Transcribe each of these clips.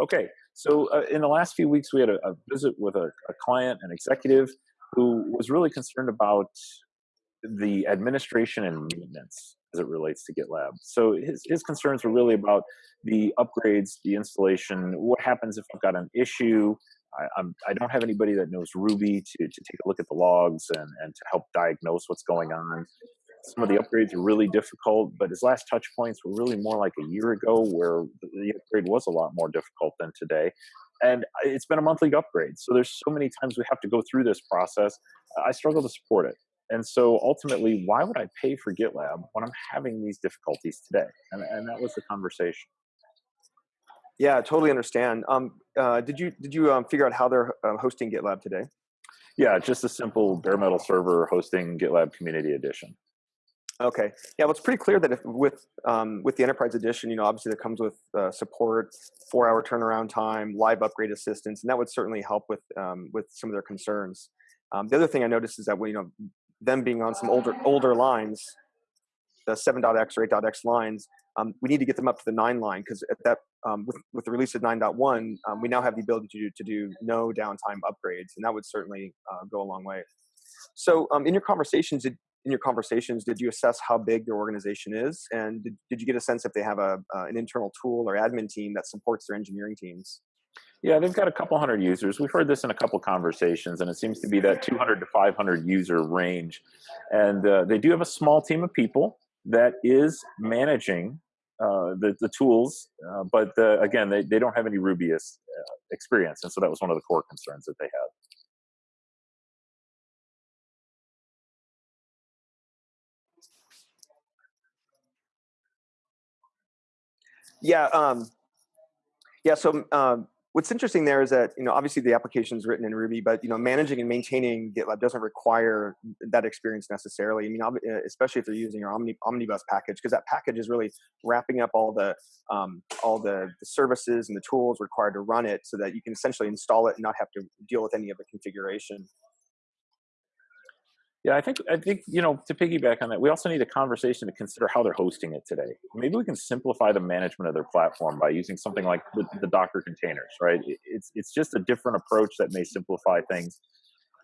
Okay, so uh, in the last few weeks, we had a, a visit with a, a, client, an executive, who was really concerned about the administration and maintenance as it relates to GitLab. So his, his concerns were really about the upgrades, the installation, what happens if I've got an issue, I, I'm, I don't have anybody that knows Ruby to, to take a look at the logs and, and to help diagnose what's going on. Some of the upgrades are really difficult, but his last touch points were really more like a year ago where the upgrade was a lot more difficult than today. And it's been a monthly upgrade. So there's so many times we have to go through this process. I struggle to support it. And so ultimately, why would I pay for GitLab when I'm having these difficulties today? And, and that was the conversation. Yeah, totally understand. Um, uh, did you did you um, figure out how they're uh, hosting GitLab today? Yeah, just a simple bare metal server hosting GitLab Community Edition. Okay. Yeah, well, it's pretty clear that if with um, with the Enterprise Edition, you know, obviously that comes with uh, support, four hour turnaround time, live upgrade assistance, and that would certainly help with um, with some of their concerns. Um, the other thing I noticed is that we, you know, them being on some older older lines, the 7.x or 8.x lines, um, we need to get them up to the 9 line because at that um, with, with the release of nine 9.1, um, we now have the ability to do, to do no downtime upgrades, and that would certainly uh, go a long way. So, um, in your conversations, did, in your conversations, did you assess how big their organization is, and did, did you get a sense if they have a uh, an internal tool or admin team that supports their engineering teams? Yeah, they've got a couple hundred users. We've heard this in a couple conversations, and it seems to be that 200 to 500 user range. And uh, they do have a small team of people that is managing uh, the, the tools, uh, but the, again, they, they don't have any Rubyist uh, experience. And so that was one of the core concerns that they had. Yeah, um, yeah. So um, what's interesting there is that you know obviously the application is written in ruby but you know managing and maintaining gitlab doesn't require that experience necessarily i mean uh, especially if they're using your Omni, omnibus package because that package is really wrapping up all the um, all the, the, services and the tools required to run it so that you can essentially install it and not have to deal with any of the configuration yeah, I think I think you know to piggyback on that, we also need a conversation to consider how they're hosting it today. Maybe we can simplify the management of their platform by using something like the, the Docker containers, right? It's it's just a different approach that may simplify things.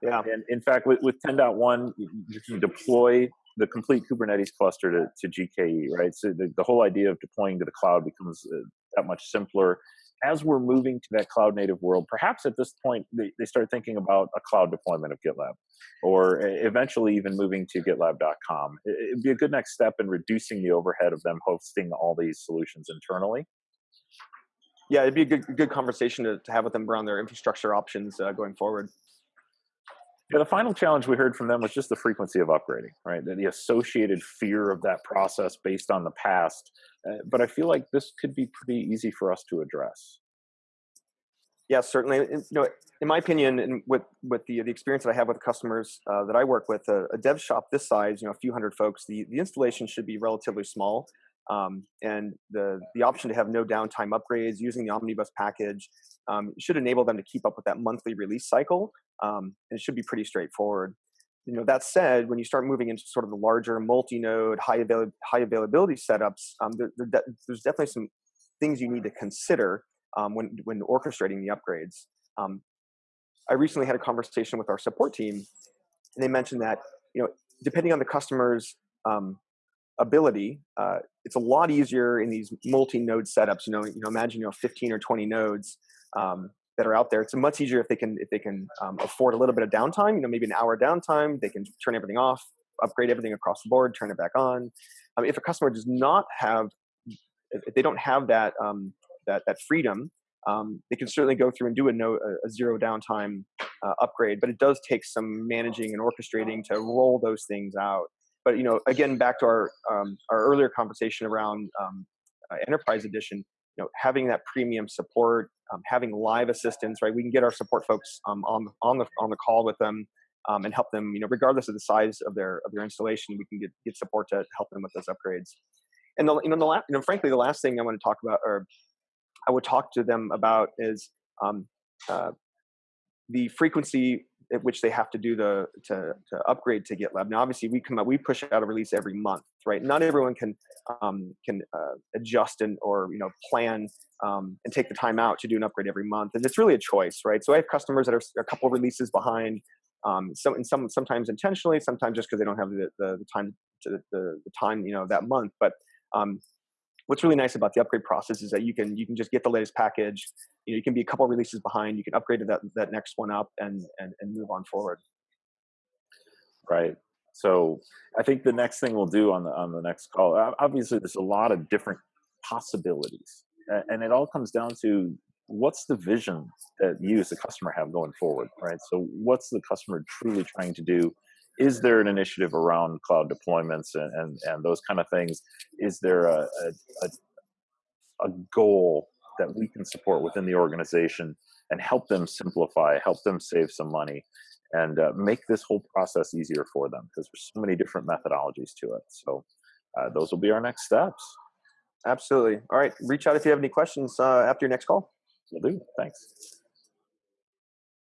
Yeah, and in fact, with, with 10.1, you can deploy the complete Kubernetes cluster to, to GKE, right? So the, the whole idea of deploying to the cloud becomes uh, that much simpler as we're moving to that cloud native world, perhaps at this point they, they start thinking about a cloud deployment of GitLab or eventually even moving to gitlab.com. It'd be a good next step in reducing the overhead of them hosting all these solutions internally. Yeah, it'd be a good, good conversation to, to have with them around their infrastructure options uh, going forward. Yeah, the final challenge we heard from them was just the frequency of upgrading, right? The associated fear of that process based on the past. Uh, but I feel like this could be pretty easy for us to address. Yeah, certainly. You know, in my opinion, and with with the the experience that I have with customers uh, that I work with, a, a, dev shop this size, you know, a few hundred folks, the the installation should be relatively small. Um, and the the option to have no downtime upgrades using the omnibus package um, should enable them to keep up with that monthly release cycle um, and it should be pretty straightforward you know that said when you start moving into sort of the larger multi-node high, avail- high availability setups um, there, there de- there's definitely some things you need to consider um, when when orchestrating the upgrades um, i recently had a conversation with our support team and they mentioned that you know depending on the customer's um, ability, uh, it's a lot easier in these multi-node setups. You know, you know, imagine you know 15 or 20 nodes um, that are out there. It's much easier if they can if they can um, afford a little bit of downtime. You know, maybe an hour downtime. They can turn everything off, upgrade everything across the board, turn it back on. Um, if a customer does not have, if they don't have that um, that that freedom, um, they can certainly go through and do a, no, a zero downtime uh, upgrade. But it does take some managing and orchestrating to roll those things out but you know, again, back to our um, our earlier conversation around um, uh, enterprise edition, you know, having that premium support, um, having live assistance, right? We can get our support folks um, on on the on the call with them um, and help them, you know, regardless of the size of their of their installation, we can get get support to help them with those upgrades. And the you know the last, you know, frankly, the last thing I want to talk about, or I would talk to them about, is um, uh, the frequency at which they have to do the to, to upgrade to GitLab. Now, obviously, we come out, we push out a release every month, right? Not everyone can um, can uh, adjust and or you know plan um, and take the time out to do an upgrade every month, and it's really a choice, right? So I have customers that are a couple releases behind, um, and some sometimes intentionally, sometimes just because they don't have the, the, the time to the, the, time you know that month, but um, what's really nice about the upgrade process is that you can you can just get the latest package you know you can be a couple releases behind you can upgrade to that that next one up and and, and move on forward. Right. So i think the next thing we'll do on the on the next call obviously there's a lot of different possibilities and it all comes down to what's the vision that you as a customer have going forward right? So what's the customer truly trying to do is there an initiative around cloud deployments and, and, and those kind of things? Is there a, a, a, goal that we can support within the organization and help them simplify, help them save some money, and uh, make this whole process easier for them? Because there's so many different methodologies to it. So uh, those will be our next steps. Absolutely. All right. Reach out if you have any questions uh, after your next call. Will do. Thanks.